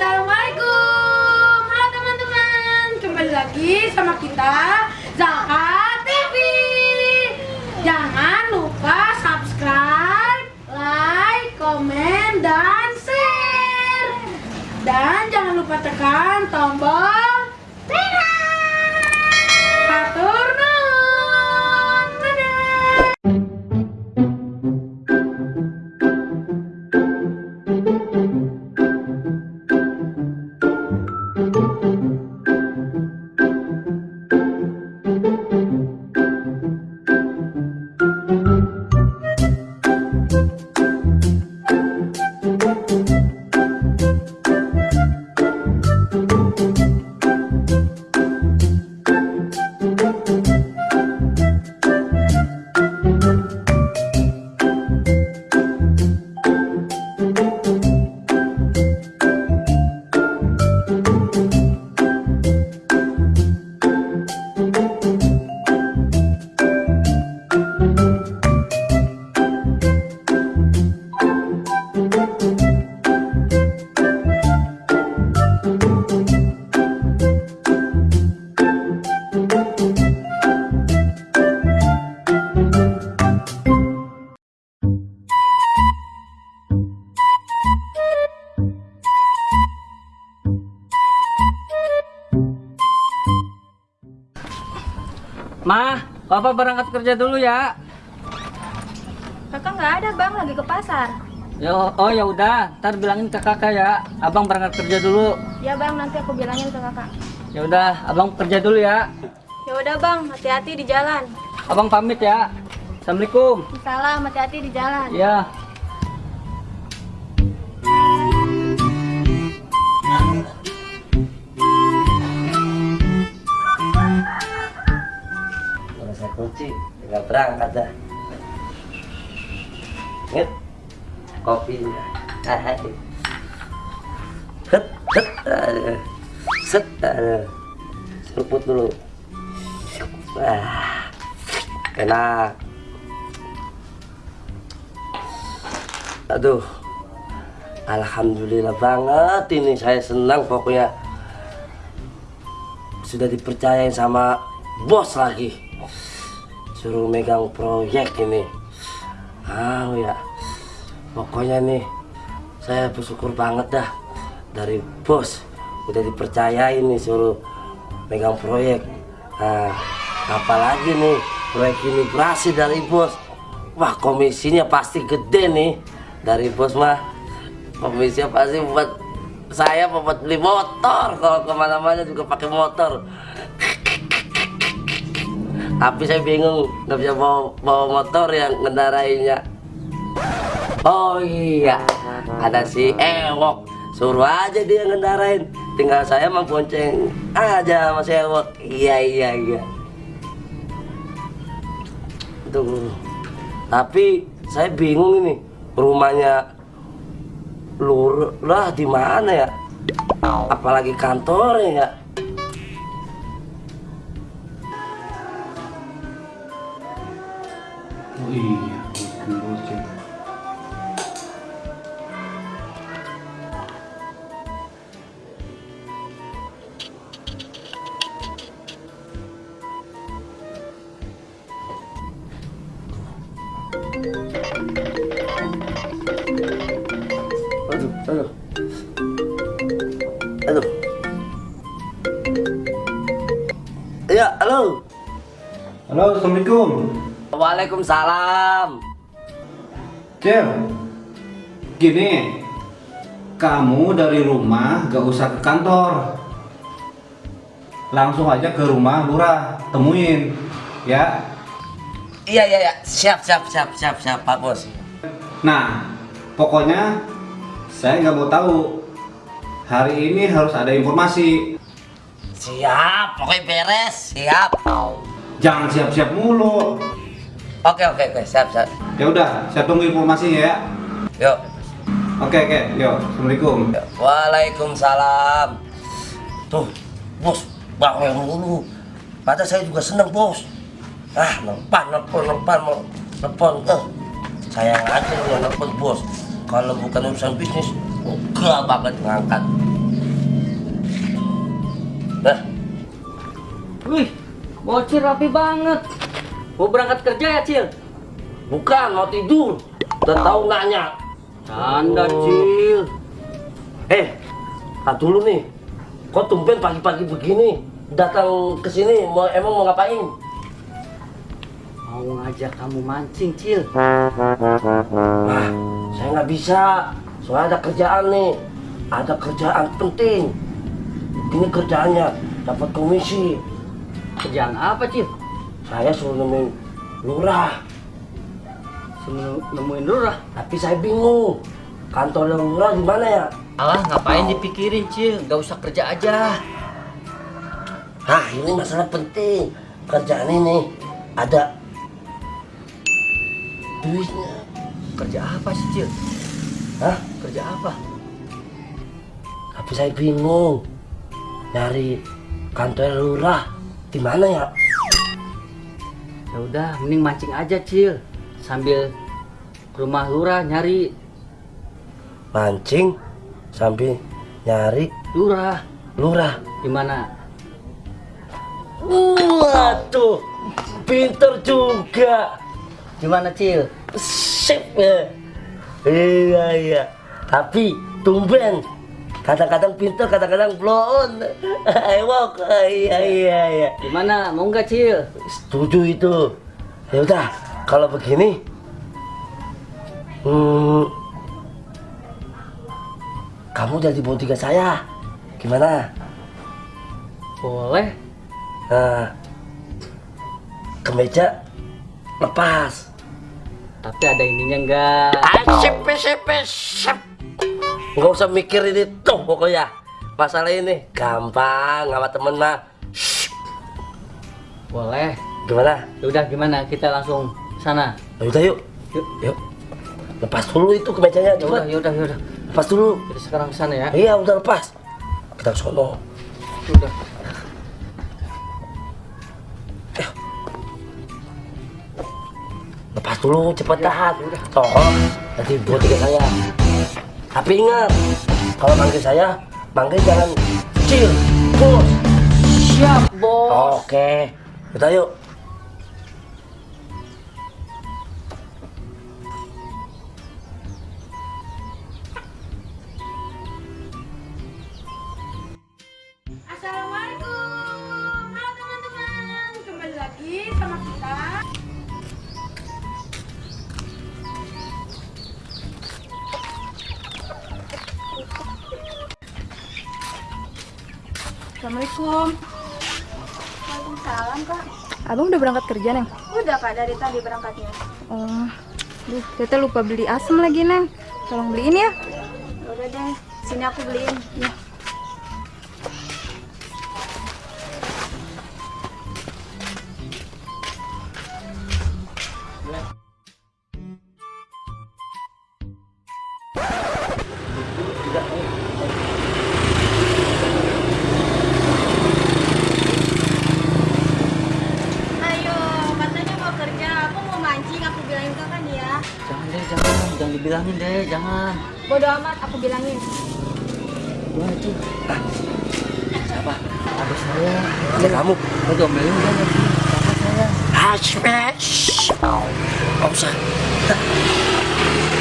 Assalamualaikum. Halo teman-teman. Kembali lagi sama kita Zaka TV Jangan lupa subscribe Like, komen, dan share. Dan jangan lupa tekan tombol Ma, Papa berangkat kerja dulu ya. Kakak nggak ada bang, lagi ke pasar. Yo, oh ya udah, ntar bilangin ke kakak ya. Abang berangkat kerja dulu. Ya bang, nanti aku bilangin ke kakak. Ya udah, abang kerja dulu ya. Ya udah bang, hati-hati di jalan. Abang pamit ya. Assalamualaikum. Salam, hati-hati di jalan. Ya. Kunci, tinggal berangkat dah. Ingat, kopi. Ah. Het, het, aduh. set. Seruput dulu. Ah, enak. Aduh, alhamdulillah banget ini saya senang pokoknya sudah dipercayain sama bos lagi suruh megang proyek ini. Ah ya. Pokoknya nih saya bersyukur banget dah. Dari bos udah dipercayain nih suruh megang proyek. Nah apalagi nih proyek ini berhasil dari bos. Wah komisinya pasti gede nih. Dari bos mah komisinya pasti buat saya buat beli motor. Kalau ke mana-mana juga pakai motor tapi saya bingung nggak bisa bawa, bawa motor yang ngendarainya. Oh iya ada si Ewok. Suruh aja dia ngendarain. Tinggal saya mah bonceng aja sama si Ewok. Iya iya iya. Tuh. tapi saya bingung ini rumahnya lurah di mana ya? Apalagi kantornya ya Waalaikumsalam Cel, gini, kamu dari rumah gak usah ke kantor. Langsung aja ke rumah lurah, temuin, ya. iya iya iya siap siap siap siap siap pak bos Nah, pokoknya saya nggak mau tahu. Hari ini harus ada informasi. siap pokoknya beres siap Jangan siap-siap mulu. Oke oke oke siap siap. Ya udah, saya tunggu informasinya ya. yuk Oke, oke. Yo, Assalamualaikum. Waalaikumsalam. Tuh bos bawel dulu. Padahal saya juga seneng bos. Ah nelpon nelpan mau nelpon eh sayang aja lu nelpon bos. Kalau bukan urusan bisnis enggak banget ngangkat. Nah, Wih, bocil rapi banget. Mau berangkat kerja ya, Cil? bukan mau tidur. Udah tahu nanya. Canda, Cil. Eh, tak dulu nih. Kok tumben pagi-pagi begini datang ke sini mau emang mau ngapain? Mau ngajak kamu mancing, Cil. Nah, saya nggak bisa. Soalnya ada kerjaan nih. Ada kerjaan penting. Ini kerjaannya dapat komisi. Kerjaan apa, Cil? Saya suruh nemuin lurah, Sebelum nemuin lurah. tapi saya bingung. Kantor lurah di mana ya? Alah, ngapain dipikirin, Cil? Gak usah kerja aja. Nah, ini masalah penting. Kerjaan ini ada duitnya. Kerja apa sih, Cil? Hah? Kerja apa? Tapi saya bingung. Dari kantor lurah di mana ya? Ya udah, mending mancing aja, Cil. Sambil ke rumah lurah nyari Mancing sambil nyari lurah. lurah. Di mana? Waduh, pinter juga. Gimana, Cil? Sip ya. Iya iya. Tapi tumben. Kadang-kadang pinter, kadang-kadang blon. Ewok. Iya iya iya. Gimana? Mau nggak, Cil? Setuju itu. Ya udah, kalau begini. Hmm, kamu jadi bodyguard saya. Gimana? Boleh. Nah, kemeja lepas. Tapi ada ininya enggak? Sip, sip, sip. Nggak usah mikirin itu pokoknya. Masalah ini gampang sama temen mah. Boleh. Gimana? Ya udah gimana? Kita langsung sana. Ya udah yuk. Yuk. Yuk. Lepas dulu itu kemejanya Ya coba. ya udah, ya udah. Lepas dulu. Kita sekarang ke sana ya. Iya udah lepas. Kita ke sono. Udah. Lepas dulu cepetan. Ya, udah. Toh, nanti buat tiga saya. Tapi ingat, kalau manggil saya, manggil jangan kecil, bos. Siap, Bos. Oke, kita yuk. Udah berangkat kerja, Neng? Udah kak dari tadi berangkatnya. Oh, duh, Tete lupa beli asem lagi, Neng. Tolong beliin ya. Udah deh. Sini aku beliin. Ya. Bodo amat. Aku bilangin. Gimana, Cil? Siapa? Ada saya. Ada kamu. Mau diomelin saya. Haspesh. Gak usah.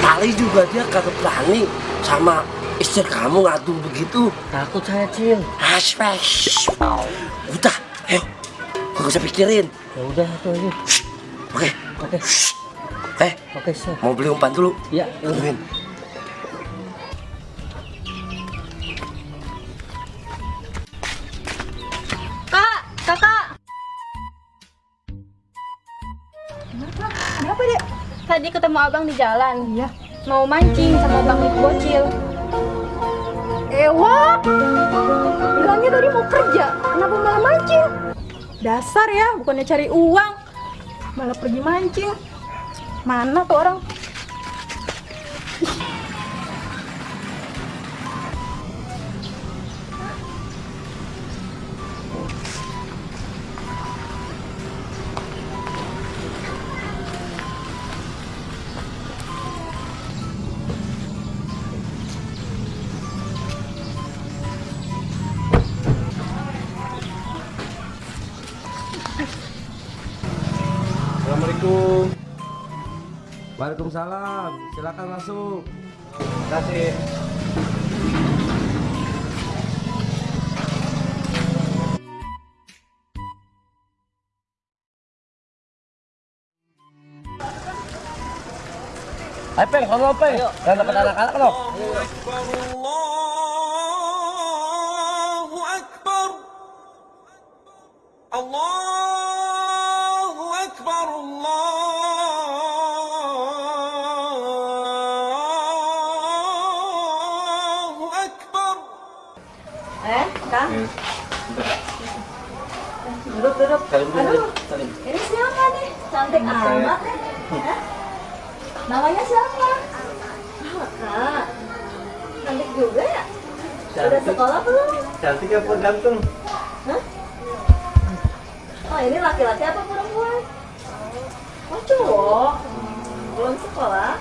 Tali juga dia kagak berani sama istri kamu ngadu begitu. Takut saya, Cil. Haspesh. Udah, ayo. Gak usah pikirin. Ya udah tuh, yuk. Oke. Oke. Eh, Oke, mau beli umpan dulu. Ya, ya udah. Tungguin. Abang di jalan. Iya. Mau mancing sama bang Dik Bocil. Ewa. Bilangnya tadi mau kerja. Kenapa malah mancing? Dasar ya, bukannya cari uang. Malah pergi mancing. Mana tuh orang? Waalaikumsalam. Silakan masuk. Terima kasih. Ayo peng, kalau peng, jangan dapat anak-anak loh. Allahu Akbar. Allah. Salim dulu, Aduh, salim. ini siapa nih? Cantik amat nih. Hah? Namanya siapa? Kak. Cantik juga ya? Udah Cantik. sekolah belum? Cantik apa ganteng? Hah? Oh, ini laki-laki apa perempuan? Oh, cowok. Belum sekolah?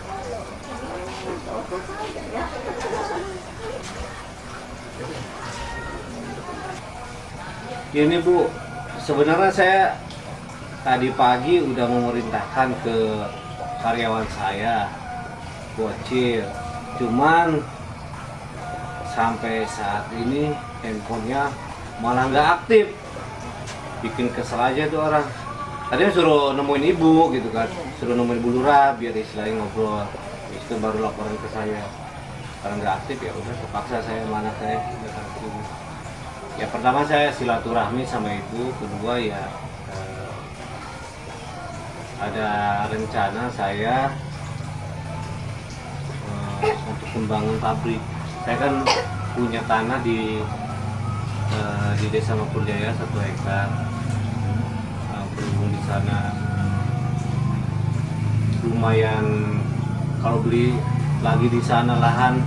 Ya. Gini Bu, sebenarnya saya tadi pagi udah memerintahkan ke karyawan saya bocil. Cuman sampai saat ini handphonenya malah nggak aktif. Bikin kesel aja tuh orang. Tadinya suruh nemuin ibu gitu kan, suruh nemuin Bu Lura biar istilahnya ngobrol. Itu baru laporan ke saya. Karena nggak aktif ya udah terpaksa saya mana saya datang ke sini. Ya pertama saya silaturahmi sama ibu, kedua ya eh, ada rencana saya eh, untuk membangun pabrik. Saya kan punya tanah di eh, di Desa Mapurjaya satu hektar. Eh, berhubung di sana lumayan kalau beli lagi di sana lahan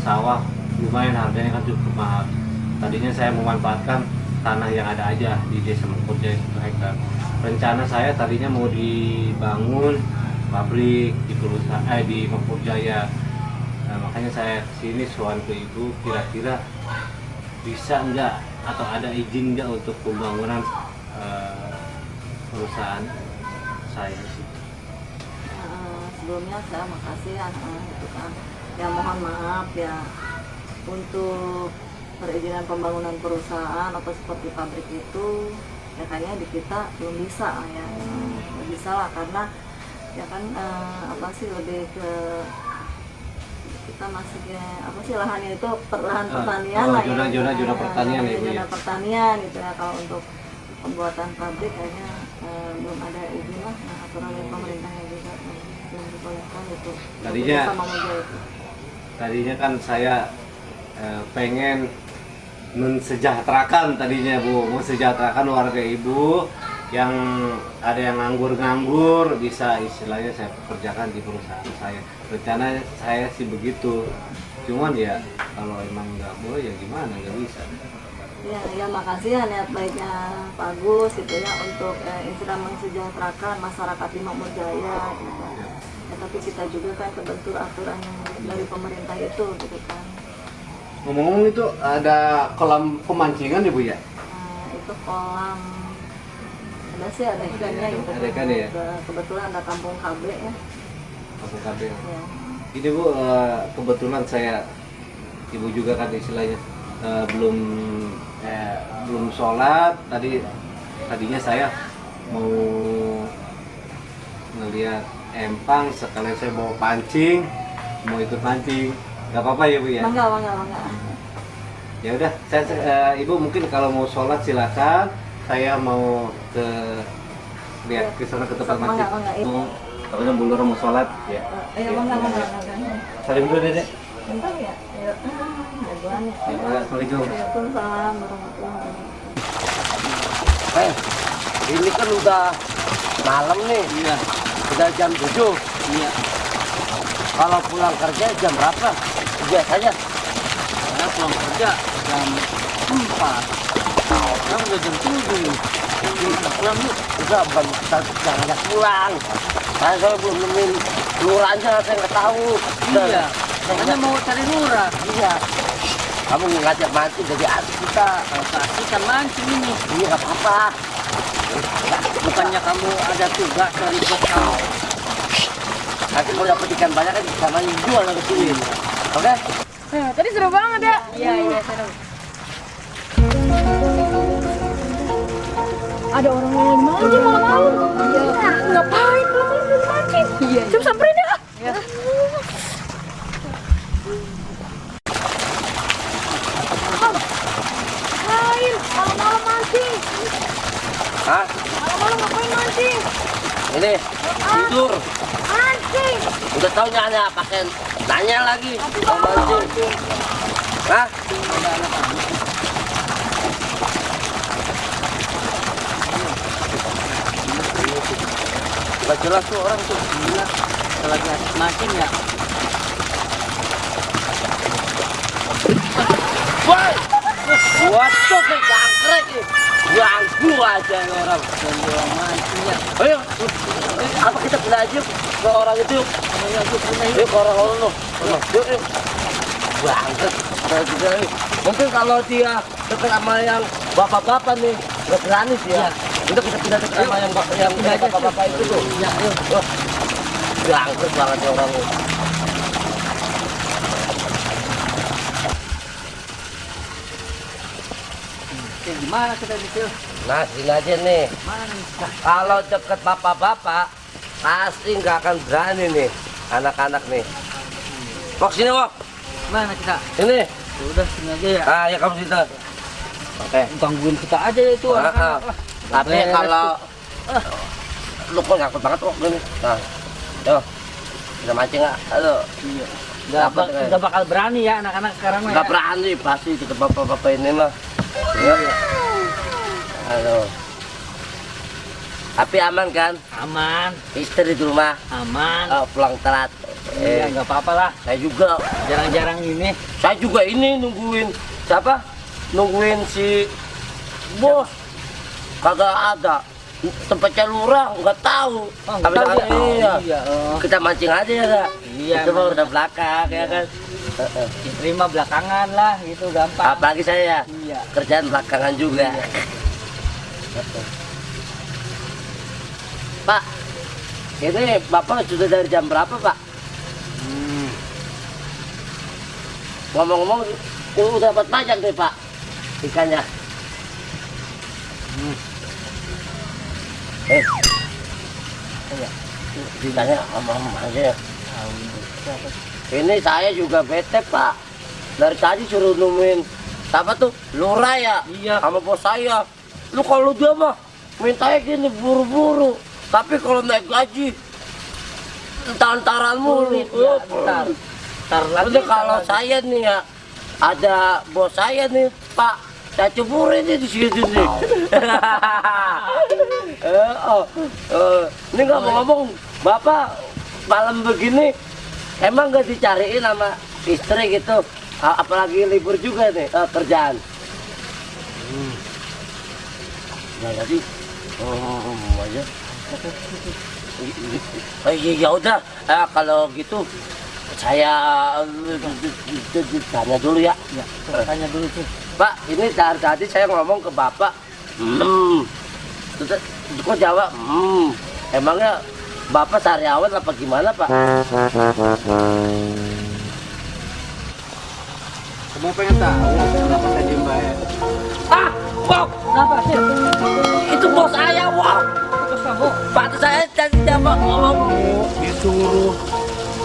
sawah lumayan harganya kan cukup mahal tadinya saya memanfaatkan tanah yang ada aja di desa Mengkurjaya satu hektar rencana saya tadinya mau dibangun pabrik di perusahaan eh, di Mengkurjaya nah, makanya saya ke sini soal ke ibu kira-kira bisa enggak atau ada izin enggak untuk pembangunan eh, perusahaan saya sih Eh, sebelumnya saya makasih ya eh, itu kan. Ya mohon maaf ya. Untuk perizinan pembangunan perusahaan atau seperti pabrik itu ya kayaknya di kita belum bisa ya. Belum bisa lah karena ya kan eh, apa sih lebih ke kita masih ya, apa sih lahannya itu perlahan Ah, pertanian oh, lah zona- ya. zona- zona Ya, pertanian ya, Bu, zona ya? pertanian gitu ya kalau untuk pembuatan pabrik kayaknya eh, belum ada izin lah nah, aturan dari pemerintahnya juga belum dibolehkan gitu. Tadinya- tadinya kan saya eh, pengen mensejahterakan tadinya bu. Mensejahterakan warga ibu yang ada yang nganggur-nganggur bisa istilahnya saya pekerjakan di perusahaan saya. Rencana saya sih begitu. Cuman ya kalau emang nggak boleh ya gimana? Nggak bisa. Ya ya makasih ya niat baiknya Pak Agus gitu ya untuk eh, istilah mensejahterakan masyarakat di Makmur Jaya gitu. Ya, tapi kita juga kan kebentur aturan dari pemerintah itu gitu kan ngomong-ngomong itu ada kolam pemancingan ya bu ya Nah, itu kolam ada sih ada ikannya gitu. Ada ikan ya? Ke- Kebetulan ada kampung KB ya. kampung kabel ya. Ini bu, eh, kebetulan saya ibu juga kan istilahnya eh, belum eh, belum sholat. Tadi tadinya saya mau ngeliat empang sekalian saya bawa pancing, mau ikut pancing. Gak apa-apa ya bu ya. Mangga, mangga, mangga. Ya udah, saya eh, ibu mungkin kalau mau sholat silakan. Saya mau ke lihat ke sana ke tempat masjid. mangga, iya. Mau, Katanya Bu Lura mau sholat ya. Eh, Ayo mangga, mangga, mangga. Salim dulu dedek. Bentar ya. Ya. Ya, Assalamualaikum. Waalaikumsalam warahmatullahi wabarakatuh. Eh, ini kan udah malam nih. Iya, Udah jam 7. iya. Kalau pulang kerja jam berapa? Biasanya Saya pulang kerja jam 4. Sekarang udah jam 7 nih. Kita pulang yuk. udah jangan ajak pulang. Saya saya belum nemuin lurahnya, saya nggak tahu. Iya, makanya mau cari lurah. Iya. Kamu ngajak mancing jadi adik kita. Kalau kan mancing ini. Ini nggak apa-apa. Bukannya kamu ada tugas dari bos kamu. Nanti kalau dapat ikan banyak kan sama jual ke sini. Oke? Nah, tadi seru banget ya. Iya, iya, seru. Ada orang yang mancing malam-malam. Iya. Ngapain malam-malam mancing? Iya. Coba samperin ya. Iya. Ngapain? Malam-malam mancing. Hah? Malam-malam ngapain mancing? Ini tidur. Mancing. Udah tahu nanya pakai nanya lagi. Mau mancing. Hah? Gak jelas tuh orang tuh. Gila. Lagi asik mancing ya. Woi! Tuh kayak jangkrik. Ganggu aja orang. Orang mancing ya. Ayo, eh, apa kita belajar ke orang itu? Yuk ke orang orang. Mungkin kalau dia dekat sama yang bapak-bapak nih, nggak berani sih ya. Kita pindah dekat sama yang bapak-bapak itu tuh. Ya, yuk. Bangket banget orang ini. Gimana kita detail? Nah, sini aja nih. Mana nih? Kalau deket bapak-bapak, pasti nggak akan berani nih anak-anak nih. Wok sini wok, Mana kita? sini. Ya Udah sini aja ya. Ah ya kamu situ. Oke. Gangguin kita aja ya itu Ah, anak-anak ah. Tapi kalau tuh. lu kok ngakut banget kok gini. Nah, yo, kita mancing nggak? Halo. Iya. Nggak, eh. nggak bakal berani ya anak-anak sekarang mah. Nggak ya. berani pasti kita bapak-bapak ini mah. Ya. Halo. Tapi aman kan? Aman, Istri di rumah aman. oh, pulang telat. Iya, Eh, nggak apa-apa lah. saya juga Jarang-jarang ini. Saya juga ini nungguin siapa? Nungguin si bos. Kagak ada. Tempatnya lurah nggak tahu. Oh, nggak Tapi tahu ya? iya. Oh, iya, oh. Kita mancing aja ya kak. Iya, Itu mah udah belakang ya kan. Heeh. Diterima belakangan lah, gitu gampang. Apalagi saya Iya. kerjaan belakangan juga. Pak, ini bapak sudah dari jam berapa pak? Hmm. Ngomong-ngomong, udah dapat pajak nih pak ikannya. Hmm. Eh, iya. ditanya sama aja ya. Ini saya juga bete pak. Dari tadi suruh nemuin apa tuh lurah ya? Iya. Sama bos saya. Lu kalau dia mah mintanya gini buru-buru. Tapi kalau naik gaji entar-entaran mulu. Ya, Oh, lagi. Kalau saya nih ya ada bos saya nih Pak saya ceburin nih di situ nih. eh, oh, eh, ini nggak mau ngomong Bapak malam begini emang nggak dicariin sama istri gitu apalagi libur juga nih eh, kerjaan. Hmm. Ya jadi oh, aja. Oh, iya ya udah Eh, kalau gitu saya eh, tanya dulu ya. Ya, tanya dulu tuh. Pak, ini dari tadi saya ngomong ke Bapak. Hmm. Terus kok jawab, hmm. Emangnya Bapak sariawan apa gimana, Pak? Kamu pengen tahu kenapa saya diem baik? Ah, Wok, Kenapa sih? itu bos saya, kamu? Pak, saya tadi jawab ngomong. Disuruh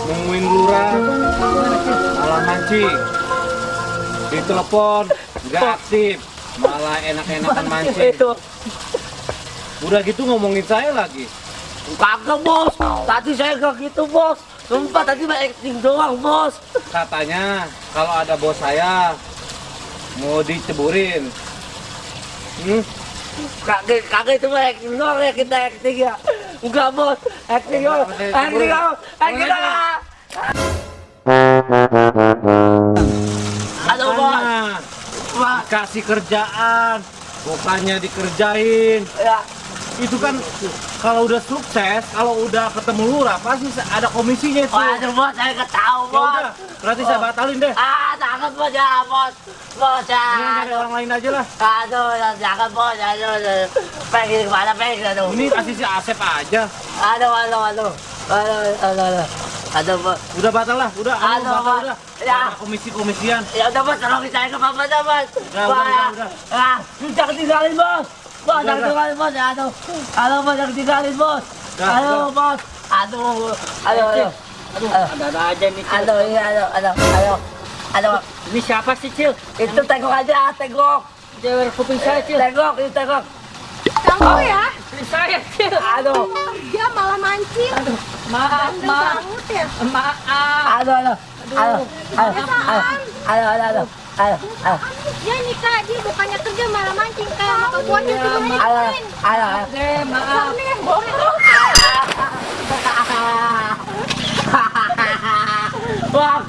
nungguin lurah malah mancing. Ditelepon nggak aktif, malah enak-enakan mancing. Itu Udah gitu ngomongin saya lagi. kagak, Bos. Tadi saya gak gitu, Bos. Sumpah tadi mah acting doang, Bos. Katanya kalau ada bos saya mau diceburin. Hmm? Kagak, kagak itu mah acting doang ya kita acting ya. Enggak, Bos. Acting doang. Acting doang. Acting doang. Aduh, Bos. Makanya Pak. kasih kerjaan, bukannya dikerjain. Ya, Itu kan kalau udah sukses, kalau udah ketemu lurah pasti ada komisinya itu. Waduh, Bos, saya nggak tahu, Ya Bos. udah, berarti saya batalin deh. Ah, jangan, Bos, ya, Bos. Bos, ya. Ini orang lain aja lah. Aduh, ya, jangan, Bos. Aduh, aduh. Pengen ke mana, pengen, aduh. Ini kasih si Asep aja. Aduh, aduh, aduh. Aduh, aduh, aduh. Aduh, bos. Udah batal lah, udah. Aduh, batal udah. Ya. Komisi-komisian. Ya udah bos, tolongin saya ke papa dah bos. Udah, udah, ya. udah, udah. Ah, jangan tinggalin bos. Bos, jangan tinggalin bos. Ya, aduh. Aduh bos, jangan tinggalin bos. Aduh bos. Aduh, aduh, aduh. Aduh, ada-ada aja nih. Aduh, iya, aduh, aduh, aduh. Aduh, Ini siapa sih, Cil? itu tengok aja, tengok. Cewek kuping saya, Cil. Tengok, itu tengok. Kamu ya, saya, Cil. Aduh, dia malah mancing. Aduh, maaf, maaf. ya. Maaf. aduh, aduh. Aduh, aduh, aduh, aduh, aduh, aduh, aduh, aduh. Dia nikah, dia bukannya kerja malah mancing kayak sama kebuannya Iya, juga Aduh, mancing. aduh, aduh. Oke, maaf. Bohong. Wah,